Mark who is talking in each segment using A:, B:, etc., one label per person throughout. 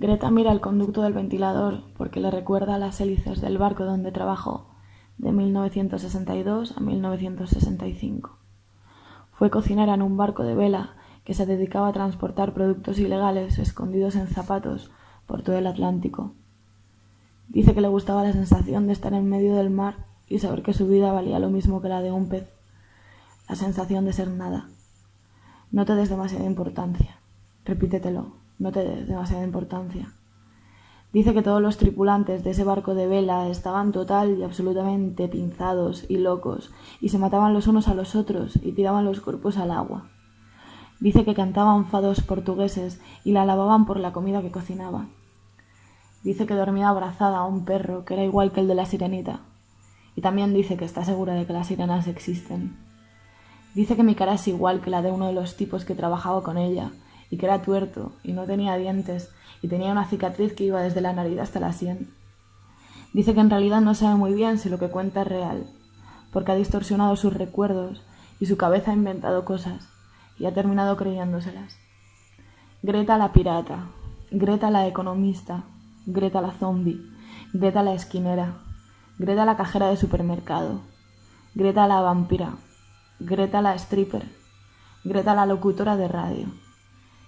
A: Greta mira el conducto del ventilador porque le recuerda a las hélices del barco donde trabajó de 1962 a 1965. Fue cocinera en un barco de vela que se dedicaba a transportar productos ilegales escondidos en zapatos por todo el Atlántico. Dice que le gustaba la sensación de estar en medio del mar y saber que su vida valía lo mismo que la de un pez. La sensación de ser nada. No te des demasiada importancia. Repítetelo, no te des demasiada importancia. Dice que todos los tripulantes de ese barco de vela estaban total y absolutamente pinzados y locos, y se mataban los unos a los otros y tiraban los cuerpos al agua. Dice que cantaban fados portugueses y la alababan por la comida que cocinaba. Dice que dormía abrazada a un perro que era igual que el de la sirenita. Y también dice que está segura de que las sirenas existen. Dice que mi cara es igual que la de uno de los tipos que trabajaba con ella, y que era tuerto, y no tenía dientes, y tenía una cicatriz que iba desde la nariz hasta la sien. Dice que en realidad no sabe muy bien si lo que cuenta es real, porque ha distorsionado sus recuerdos y su cabeza ha inventado cosas, y ha terminado creyéndoselas. Greta la pirata, Greta la economista, Greta la zombie, Greta la esquinera, Greta la cajera de supermercado, Greta la vampira, Greta la stripper, Greta la locutora de radio,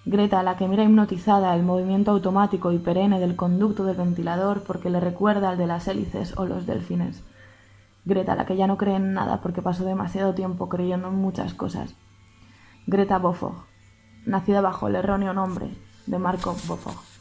A: Greta la que mira hipnotizada el movimiento automático y perenne del conducto del ventilador porque le recuerda al de las hélices o los delfines. Greta la que ya no cree en nada porque pasó demasiado tiempo creyendo en muchas cosas. Greta Bofog, nacida bajo el erróneo nombre de Marco Bofog.